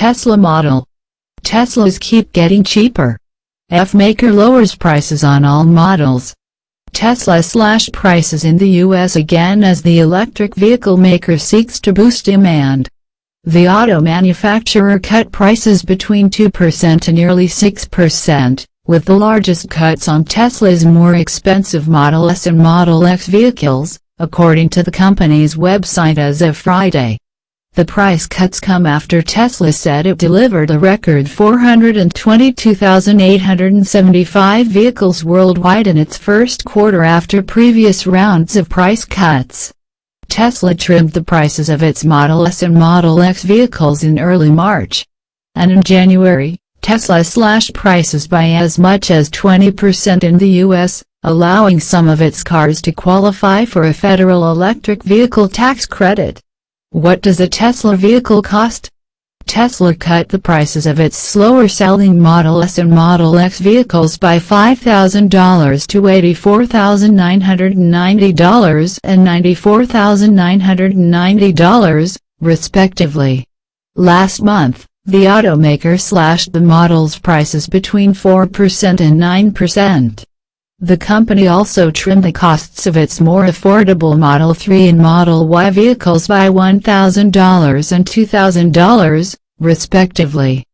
Tesla model. Teslas keep getting cheaper. EV maker lowers prices on all models. Tesla slashed prices in the US again as the electric vehicle maker seeks to boost demand. The auto manufacturer cut prices between 2% to nearly 6%, with the largest cuts on Tesla's more expensive Model S and Model X vehicles, according to the company's website as of Friday. The price cuts come after Tesla said it delivered a record 422,875 vehicles worldwide in its first quarter after previous rounds of price cuts. Tesla trimmed the prices of its Model S and Model X vehicles in early March. And in January, Tesla slashed prices by as much as 20% in the U.S., allowing some of its cars to qualify for a federal electric vehicle tax credit. What does a Tesla vehicle cost? Tesla cut the prices of its slower-selling Model S and Model X vehicles by $5,000 to $84,990 and $94,990, respectively. Last month, the automaker slashed the model's prices between 4% and 9%. The company also trimmed the costs of its more affordable Model 3 and Model Y vehicles by $1,000 and $2,000, respectively.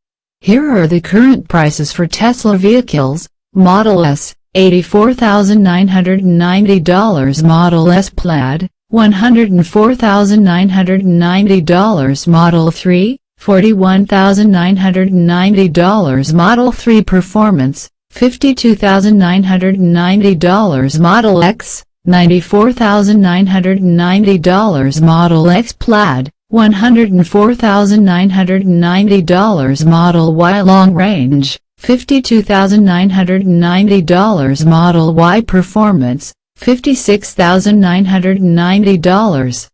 Here are the current prices for Tesla vehicles, Model S, $84,990 Model S Plaid, $104,990 Model 3, $41,990 Model 3 Performance, $52,990 Model X, $94,990 Model X Plaid, $104,990 Model Y Long Range, $52,990 Model Y Performance, $56,990